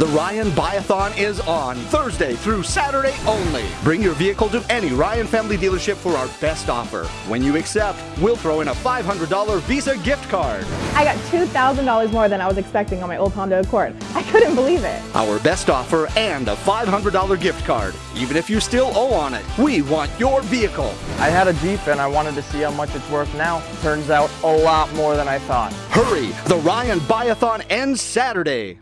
The Ryan Buyathon is on Thursday through Saturday only. Bring your vehicle to any Ryan family dealership for our best offer. When you accept, we'll throw in a $500 Visa gift card. I got $2,000 more than I was expecting on my old Honda Accord. I couldn't believe it. Our best offer and a $500 gift card. Even if you still owe on it, we want your vehicle. I had a Jeep and I wanted to see how much it's worth now. Turns out a lot more than I thought. Hurry! The Ryan Buyathon ends Saturday.